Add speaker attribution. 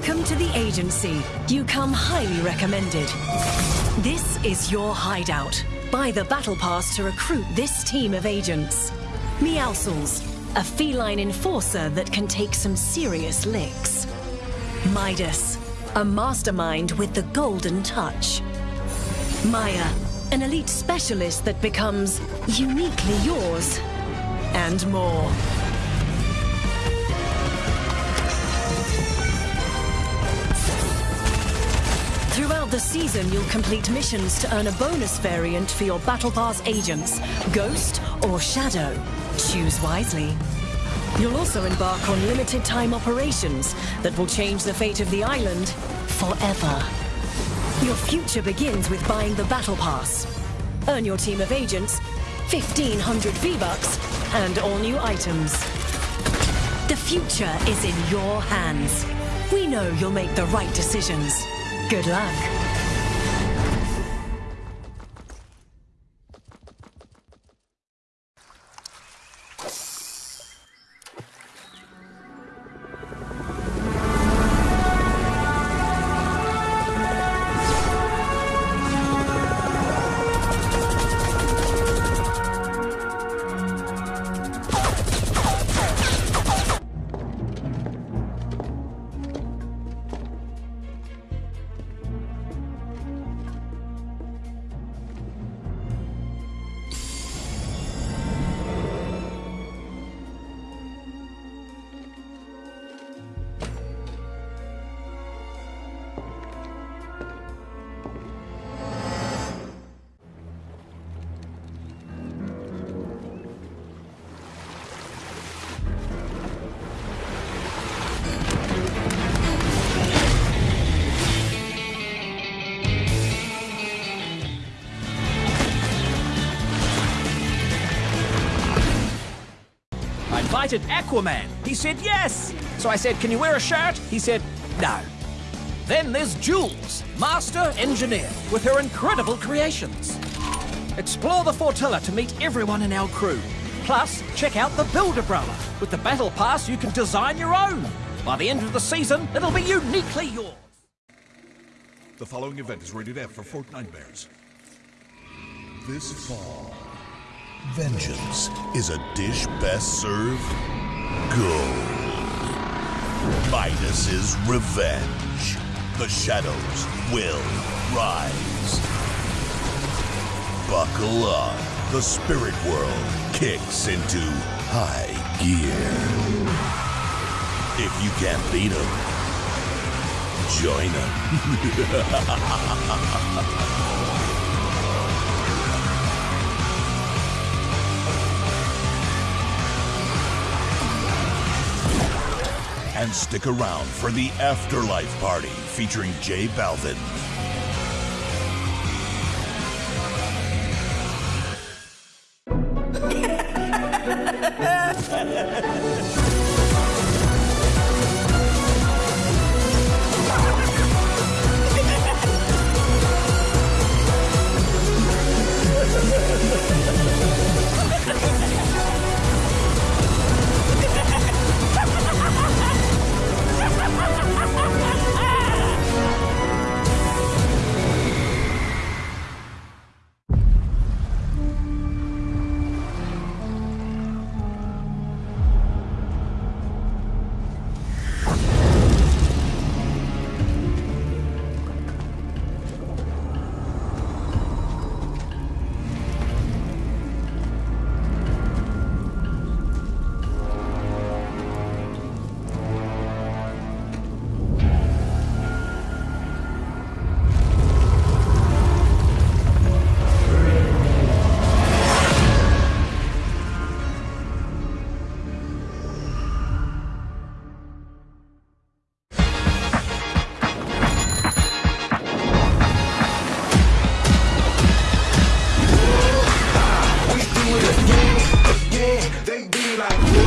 Speaker 1: Welcome to the agency. You come highly recommended. This is your hideout. Buy the battle pass to recruit this team of agents. Meowscles, a feline enforcer that can take some serious licks. Midas, a mastermind with the golden touch. Maya, an elite specialist that becomes uniquely yours. And more. Throughout the season, you'll complete missions to earn a bonus variant for your Battle Pass agents, Ghost or Shadow. Choose wisely. You'll also embark on limited time operations that will change the fate of the island forever. Your future begins with buying the Battle Pass. Earn your team of agents, 1500 V-Bucks, and all new items. The future is in your hands. We know you'll make the right decisions. Good luck.
Speaker 2: Invited Aquaman. He said yes. So I said, Can you wear a shirt? He said, No. Then there's Jules, master engineer, with her incredible creations. Explore the Fortilla to meet everyone in our crew. Plus, check out the Builder Umbrella. With the Battle Pass, you can design your own. By the end of the season, it'll be uniquely yours.
Speaker 3: The following event is rated F for Fortnitemares. This fall, vengeance is a dish best served gold. Midas's revenge. The shadows will rise. Buckle up. The spirit world kicks into high gear. If you can't beat 'em, join 'em. and stick around for the Afterlife Party featuring J Balvin. like.